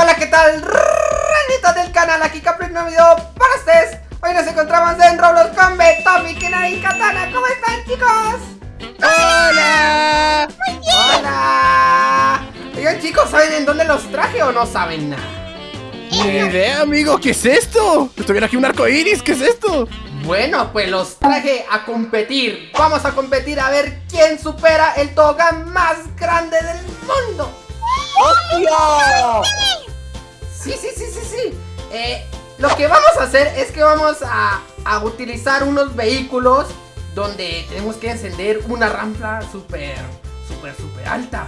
hola, ¿qué tal? Ranitas del canal, aquí Capri, un nuevo video para ustedes Hoy nos encontramos en Roblox con Betomi, Kina y Katana ¿Cómo están, chicos? ¡Hola! Muy bien ¡Hola! Oigan, chicos, ¿saben en dónde los traje o no saben nada? Ni idea, amigo, ¿qué es esto? Estuviera aquí un arco iris, ¿qué es esto? Bueno, pues los traje a competir Vamos a competir a ver quién supera el tobogán más grande del mundo ¡Hostia! Sí, sí, sí, sí, sí. Eh, lo que vamos a hacer es que vamos a, a utilizar unos vehículos donde tenemos que encender una rampa súper, súper, súper alta.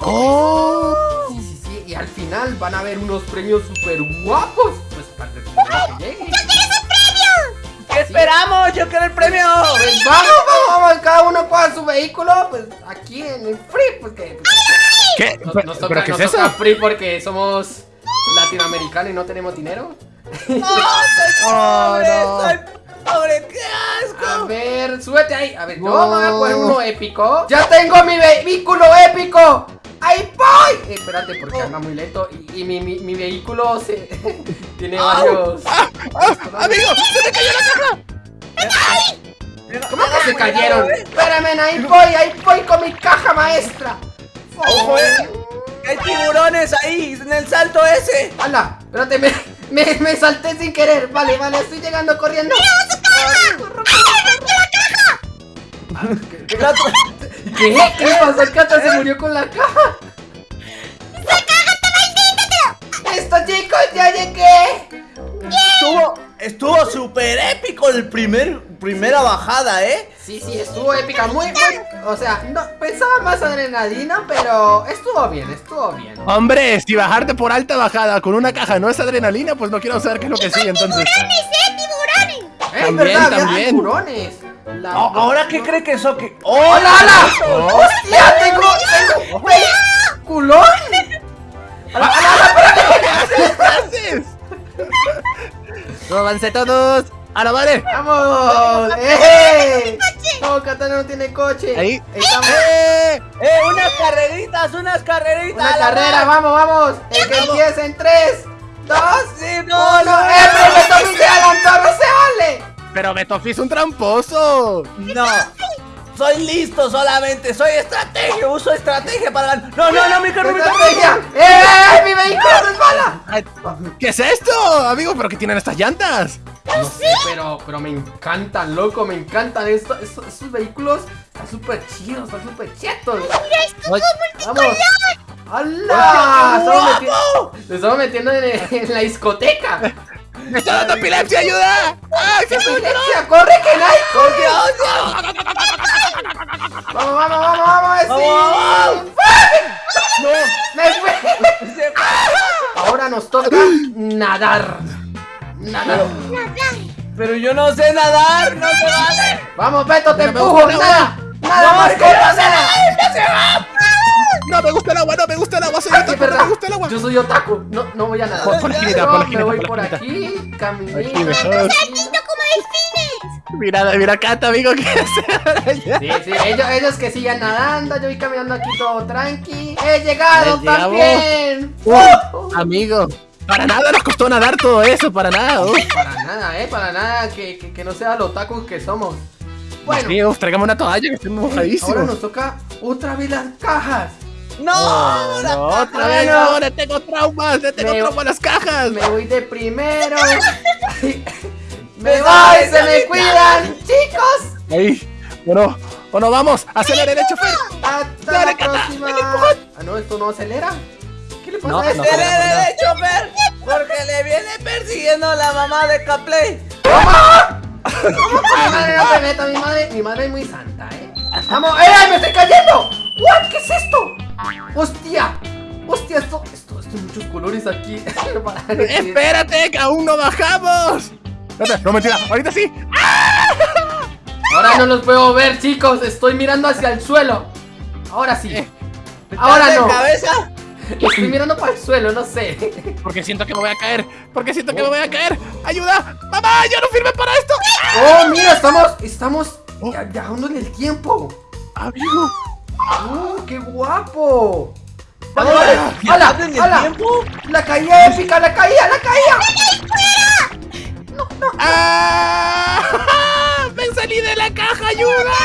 ¡Oh! Sí, sí, sí. Y al final van a haber unos premios súper guapos. Pues para el primero que llegue. ¿Qué esperamos? Yo quiero el premio Pues vamos, vamos, vamos, cada uno con su vehículo, pues aquí en el free, porque pues, ¿Qué? nos, ¿Pero, nos pero toca, qué es nos toca eso? free porque somos latinoamericanos y no tenemos dinero. ¡No! ¡Soy Oh, pobre! no. ¡Soy pobre! ¡Qué A asco! ver, súbete ahí. A ver, yo No. me voy a poner uno épico. ¡Ya tengo mi vehículo épico! ¡Ahí voy! Eh, espérate, porque anda muy lento. Y, y mi, mi, mi vehículo se tiene varios. ¡Ah! ¡Ah! ¡Amigo! ¡Se me cayó la caja! ¿Cómo que se cayeron? Espérame, ahí voy, ahí voy con mi caja maestra. ¡Ojo, eh! ¡Hay tiburones ahí! ¡En el salto ese! ¡Hala! Espérate, me, me, me salté sin querer. Vale, vale, estoy llegando corriendo. El otro- ¿Qué? ¿Qué le pasó? El cata se murió con la caja. ¡Listo, chicos! ¡Ya llegué! Estuvo, estuvo súper épico el primer, primera bajada, ¿eh? Sí, sí, estuvo épica, muy, muy, o sea, no, pensaba más adrenalina, pero estuvo bien, estuvo bien. Hombre, si bajarte por alta bajada con una caja no es adrenalina, pues no quiero saber qué es lo que sigue entonces. Es También, verdad, había también. tiburones. La- A- ¿Ahora qué cree que eso que.? ¡Oh! ¡Hola, hola! Oh. ¡Hostia, tengo, tengo, culón! ¡Hala, hala, hala, espérate! ¿Qué haces? ¡Róbanse todos! ¡Ahora vale! ¡Vamos! ¡Eh! No, Katana no tiene coche. Ahí. Estamos ¡Eh! ¡Eh! ¡Unas carreritas! ¡Unas carreritas! una carrera, mar! vamos, vamos. El que empieza en 3, 2, ¡Sí, no, 1. no! ¡Eh, pero me tomé de adelantar, no se vale! ¡Pero Betofi es un tramposo! ¡No! Soy listo solamente, soy estrategia, uso estrategia para ganar. No, no, no, mi carro, mi. ¡Estrategia! ¡Eh! ¡Mi vehículo resbala! ¿Qué es esto, amigo? ¿Pero qué tienen estas llantas? No sé, pero, pero me encantan, loco, me encantan esto, estos, estos vehículos. Están súper chidos, están súper chetos. Ay, ¡Vamos! ¡Hala! Estamos metiendo, estamos metiendo en, en la discoteca. ¡Me está dando epilepsia, ayuda! ¡Ay, ¡Qué qué susto! violencia! ¡Corre, que no hay! ¡Vamos, vamos, vamos, vamos! ¡Sí! Vamos, No, ¡Me fui! se- Ahora nos toca nadar. Nadar. pero yo no sé nadar, no se vale. Vamos, Beto, te empujo. Nada. Más no se nada. No me gusta el agua, no me gusta el agua, soy Es otaku, no verdad. me gusta el agua. Yo soy otaku. No, no voy a nadar. Pon- pon la pon la me voy por la aquí, Aquí caminito. mejor. Mira, mira, Cata, amigo, ¿qué hace? Sí, sí, ellos, ellos que sigan nadando, yo voy caminando aquí todo tranqui. ¡He llegado también! Uh, amigo, para nada nos costó nadar todo eso, para nada. uh. Para nada, eh, para nada que, que, que no sea los otakus que somos. Bueno, Amigos, traigamos una toalla que estoy ahora mojadísimo. nos toca otra vez las cajas. No, otra vez, no, le tengo traumas, le tengo Me- traumas las cajas. Me voy de primero. me voy, se me cuidan, chicos. Ahí, bueno, bueno, vamos, acelere el chofer. Hasta Dale, la próxima. Ah, no, esto no acelera. ¿Qué le pasa No, no acelera. dele, chofer, porque le viene persiguiendo la mamá de Caplay. Mi madre no te meta, mi madre, mi madre es muy santa, eh. Vamos, ¡eh! ¡Me estoy cayendo! ¿What? ¿Qué es esto? ¡Hostia! ¡Hostia! Esto, esto, esto, muchos colores aquí. Espérate, que aún no bajamos. Espérate, No, mentira, ahorita sí. Ahora no los puedo ver, chicos. Estoy mirando hacia el suelo. Ahora sí. Eh. Ahora ¿Estás no. de cabeza? Estoy mirando para el suelo, no sé. Porque siento que me voy a caer, porque siento que me voy a caer. ¡Ayuda! ¡Mamá, yo no firme para esto! Oh, mira, estamos, estamos ya, viajando en el tiempo. Amigo, ¡Oh, qué guapo! Vale, vale. ¡Hala! ¿Viajando en el ¡Hala! tiempo? La caída épica, la caída, la caída. ¡Ah! ¡Me salí de la caja, ayuda!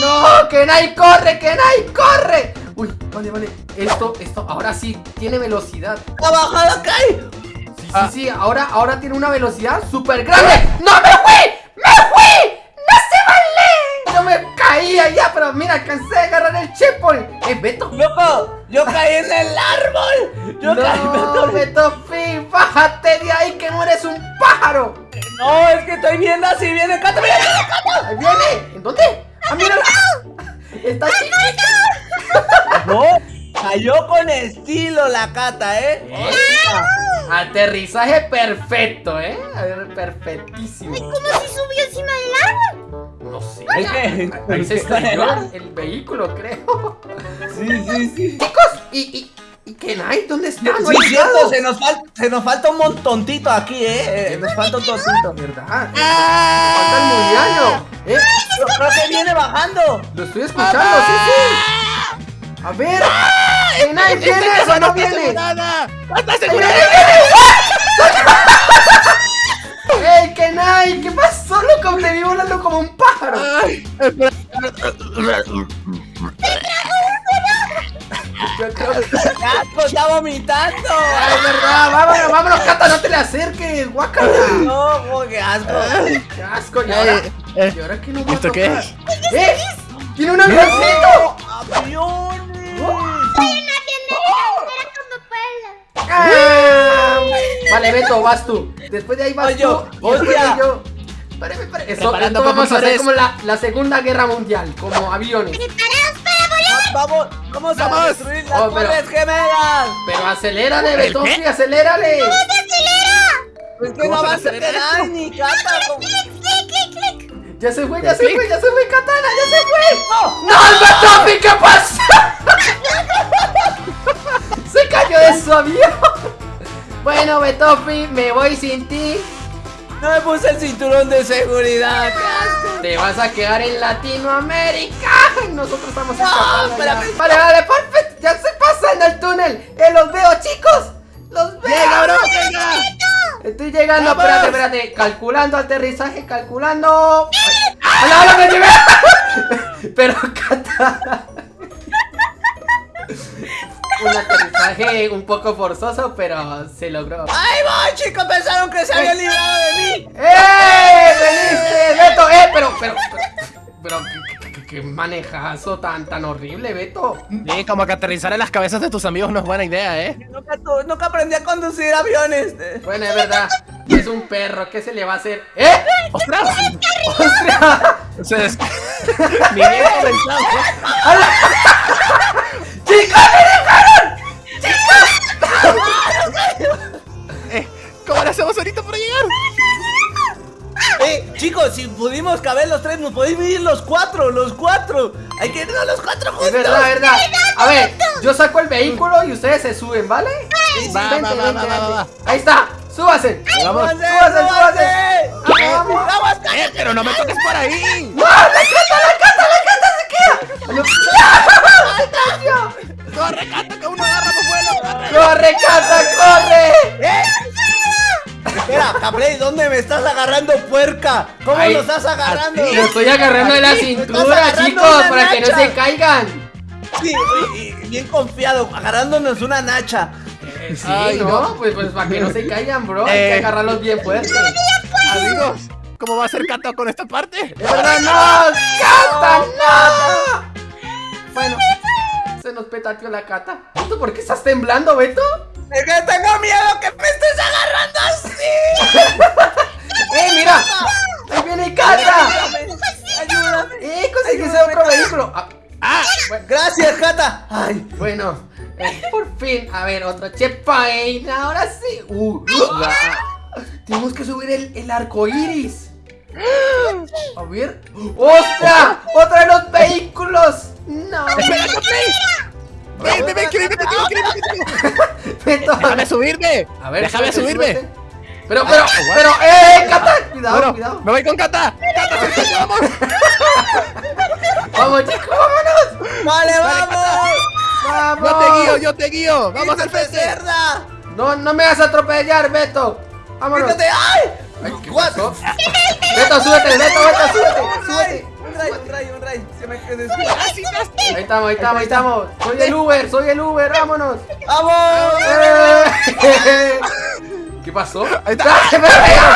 No, Kenai corre, Kenai corre. Uy, vale, vale. Esto, esto, ahora sí tiene velocidad. ¡La bajada cae! Sí, sí, Ah. sí, ahora, ahora tiene una velocidad súper grande. ¡No me fui! ¡Me fui! ¡No se vale! Yo me caía ya, pero mira, alcancé a agarrar el checkpoint. ¡Eh, Beto! ¡Loco! ¡Yo caí en el árbol! ¡Yo caí! me no, atoré. Beto Fin, bájate de ahí que no eres un pájaro. No, es que estoy viendo así, viene Cata, mira, mira, Cata. Ahí viene. ¿En dónde? ¡Ah, mírala! Está chiquita. No, cayó con estilo la Cata, ¿eh? Aterrizaje perfecto, ¿eh? A ver, perfectísimo. ¿Cómo se subió encima del árbol? No sé. Es que- Ahí se estrelló el, vehículo, creo. Sí, sí, sí. Chicos, ¿y, y, y Kenai? ¿Dónde está? No Sí, cierto, se nos, falta, se nos falta un montontito aquí, ¿eh? Eh, Nos falta un tontito. ¿Verdad? ¡Ah! Falta el muriano. ¿Eh? Yo creo que viene bajando. Lo estoy escuchando, sí, sí. A ver. Kenai, ¿vienes o no ¡No asegurada! ¡No está ¡Ahí asegurada! viene, viene! ¡Ey, Kenai! ¿Qué pasó, loco? Te vi volando como un pájaro. Ay, espera. Está vomitando. Ay, verdad, vámonos, vámonos, Cata, no te le acerques, guácala. No, oh, qué asco. Qué asco, y ahora, Eh, eh, ¿y ahora qué va a ¿esto qué es? ¿Eh? ¡Tiene un avioncito! ¡Aviones! ¡Ah! Vale, Beto, vas tú. Después de ahí vas yo, tú. y voy de yo. Espérame. Eso, esto vamos a hacer como la, la Segunda Guerra Mundial, como aviones. Preparados para volar. Vamos, vamos a Vamos. destruir las Oh, pero- torres gemelas. Pero acelérale, ¿El Beto, qué? sí, acelérale. Que ¿Cómo no se vas a acelera quedar esto? ni cata. como- Clic, clic, clic. Ya se fue, ya se fue, ya se fue, Katana, ya se fue. ¡No! ¡No, el Betofi, qué pasa! Se cayó de su avión. Bueno, Betofi, me voy sin ti. No me puse el cinturón de seguridad. Te vas a quedar en Latinoamérica. Nosotros estamos No, espérame. Vale, vale, perfecto. Ya se pasan el túnel. Eh, los veo, chicos. Los veo. ¡Llega, bro! ¡Venga! Estoy llegando, ¡Vamos! espérate, espérate. Calculando aterrizaje, calculando. ¡Hola, hola, me llevé! Pero, Cata. Un aterrizaje un poco forzoso, pero se logró. ¡Ay, voy, chicos! Pensaron que se habían librado de mí. ¡Eh! ¡Veniste, Beto! ¡Eh! Pero, pero, pero, pero, ¿qué, qué- qué manejazo tan, tan horrible, Beto. Sí, como que aterrizar en las cabezas de tus amigos no es buena idea, ¿eh? Nunca, nunca aprendí a conducir aviones. Bueno, es verdad. Es un perro, ¿qué se le va a hacer? ¡Eh! ¡Ostras! ¡Ostras! Se des... Ni bien comenzamos. ¡Chicos, me Eh, ¿Cómo le hacemos ahorita para llegar? Eh, chicos, si pudimos caber los tres, nos podéis vivir los cuatro, los cuatro. Hay que irnos los cuatro juntos. Es verdad, es verdad. A ver, yo saco el vehículo y ustedes se suben, ¿vale? Sí, sí. Va, Vente, va, va, vente, va, va, vente. va. Ahí está, súbase. Vamos. ¡Súbanse, súbase, súbase. Vamos. ¡Vamos, Eh, pero no me toques por ahí. ¡No! ¡La cata, la cata, la cata se queda! ¡No! Corre, canta que uno agarra tu vuelo. ¡Corre, cata, corre! ¡Eh! Espera, Capley, ¿dónde me estás agarrando, puerca? ¿Cómo lo estás agarrando? Lo estoy agarrando de la cintura, agarrando chicos, para que no se caigan. Sí, y- y bien confiado, agarrándonos una nacha. Eh, sí, Ay, ¿no? no. Pues, pues para que no se caigan, bro. Hay Eh. que agarrarlos bien fuerte. Amigos, ¿cómo va a ser Cata con esta parte? ¡De verdad, no! ¡Cata, no! Bueno, se nos petateó la cata. ¿Tú por qué estás temblando, Beto? Es que tengo miedo que me estés agarrando así. ¡Eh, mira! ¡Ahí viene Cata! Ayúdame. ¡Eh, Ayúdame, otro vehículo! Ah, ¡Ah! Gracias, Cata. Ay, bueno, eh, por fin. A ver, otro checkpoint. Ahora sí. Uh, ah, tenemos que subir el, el arco iris. A ver. ¡Ostras! ¡Otra de los vehículos! ¡No! ¡Espera! ¡Ven, ven, ven, que viene contigo, contigo! Beto. ¡Déjame subirme! A ver, ¡Déjame subirme! Pero, pero, pero, ¡eh! ¡Cata! Cuidado, Bueno, cuidado. me voy con Cata. ¡Cata, vamos! Vamos, chicos, vámonos. vale, vamos. ¡Vamos! Yo te guío, yo te guío. Vamos al ¡Quítate, frente. cerda! No, no me vas a atropellar, Beto. Vámonos. ¡Quítate! ¡Ay! Ay, ¿qué? Beto, súbete, Beto, Beto, súbete, súbete. Un un. Se me quedó. Ahí estamos, ahí estamos, ahí estamos. Soy el Uber, soy el Uber, vámonos. ¡Vamos! Eh. ¿Qué pasó? Ahí está. ¡Ah, me pegaron!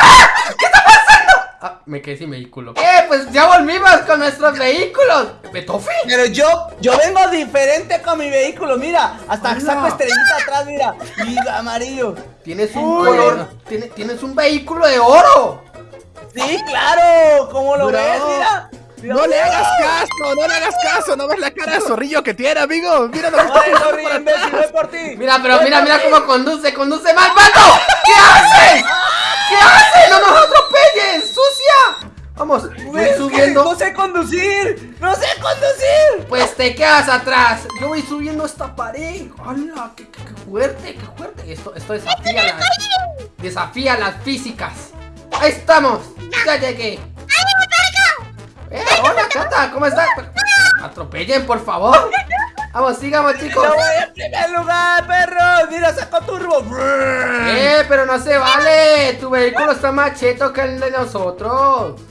¿Qué está pasando? Ah, me quedé sin vehículo. ¿Qué? Pues ya volvimos con nuestros vehículos. ¿Betofi? Pero yo, yo vengo diferente con mi vehículo, mira, hasta Hola. saco estrellita atrás, mira, y amarillo. Tienes un Uy. color, tiene- tienes un vehículo de oro. Sí, claro, ¿cómo lo Bro. ves? Mira. No le hagas caso, no le hagas caso. ¿No ves la cara de zorrillo que tiene, amigo? Mira lo que está por imbécil, atrás. voy por ti. Mira, pero Voy mira, mira cómo conduce, conduce mal. ¡Beto! ¿Qué haces? ¿Qué haces? ¡No nos atropelles! ¡Sucia! Vamos, voy subiendo. No sé conducir, no sé conducir. Pues te quedas atrás. Yo voy subiendo esta pared. ¡Hala! ¡Qué, qué- qué fuerte! ¡Qué fuerte! Esto, esto desafía las. Desafía las físicas. ¡Ahí estamos! ¡Ya llegué! ¡Eh! ¡Hola, Cata! ¿Cómo estás? Atropellen, por favor. Vamos, sigamos, chicos. Yo voy en primer lugar, perro. Mira, saco turbo. ¡Eh! Pero no se vale. Tu vehículo está más cheto que el de nosotros.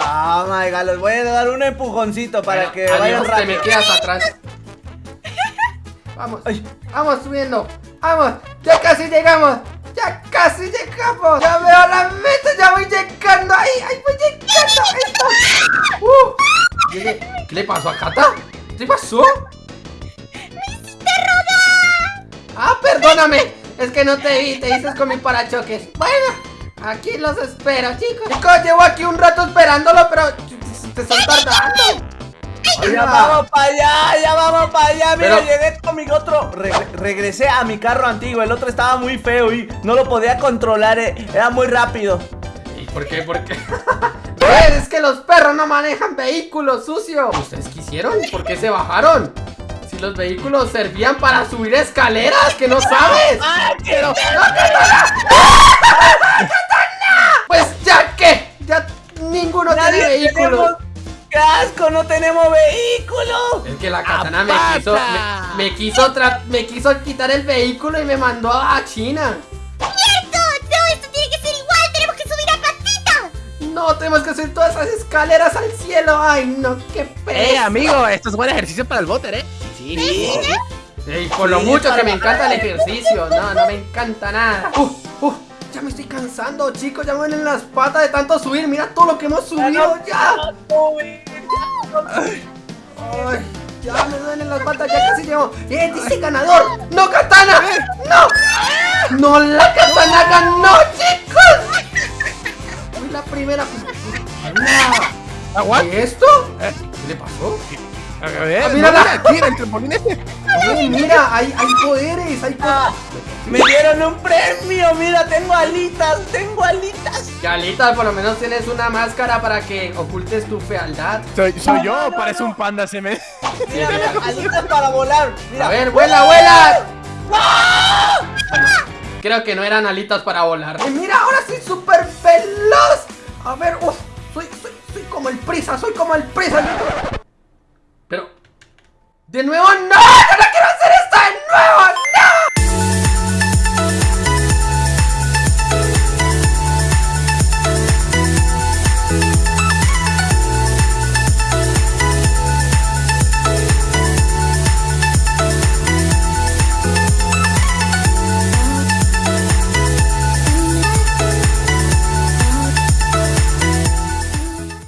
Oh my god, les voy a dar un empujoncito para Bueno, que vayan rápido. me quedas atrás. Vamos, Ay. vamos subiendo. Vamos, ya casi llegamos. Ya casi llegamos. Ya veo la meta, ya voy llegando. Ahí, ahí voy llegando. Está. Uh. ¿Qué le pasó a Cata? ¿Qué pasó? Ah, perdóname. Es que no te vi, te dices con mi parachoques. Bueno, aquí los espero, chicos. Chicos, llevo aquí un rato esperándolo, pero te están tardando. Ya vamos para allá, ya vamos para allá. Mira, Pero- llegué con mi otro. Re- regresé a mi carro antiguo. El otro estaba muy feo y no lo podía controlar. eh, Era muy rápido. ¿Y por qué? ¿Por qué? Pues, es que los perros no manejan vehículos sucios. ¿Ustedes quisieron? ¿Por qué se bajaron? Si los vehículos servían para subir escaleras, que no sabes. ¡Ah, quiero! Pues ya que, ya ninguno tiene Nadie vehículos. tenemos casco, no tenemos vehículo. Es que la katana me quiso, me, me quiso tra- me quiso quitar el vehículo y me mandó a China. ¡Cierto! ¡No! ¡Esto tiene que ser igual! ¡Tenemos que subir a patitas! No, tenemos que subir todas esas escaleras al cielo. Ay, no, qué pereza. Eh, amigo, esto es buen ejercicio para el boter, ¿eh? Sí, sí. Ey, por lo Sí, mucho que me encanta el ejercicio. No, no me encanta nada. Uf, uf, ya me estoy cansando, chicos. Ya me duelen las patas de tanto subir. Mira todo lo que hemos subido ya. Ay, ya me duelen las patas, ya casi llego. ¡Eh, dice ganador! ¡No, katana! ¡No! ¡No, la katana ganó, chicos! Fui la primera. ¿Y esto? Eh. ¿Qué le pasó? A ver, Ah, mira ¿no la- en el trampolín este. Mira, hay, hay Ah, me dieron un premio. Mira, tengo alitas, tengo alitas. Galita, por lo menos tienes una máscara para que ocultes tu fealdad. Soy, soy yo, parece un panda, se me... Mira, mira, alitas para volar. Mira. A ver, vuela, vuela. Creo que no eran alitas para volar. Y mira, ahora soy súper veloz. A ver, uf, soy, soy, soy como el prisa, soy como el prisa. Pero, de nuevo, no.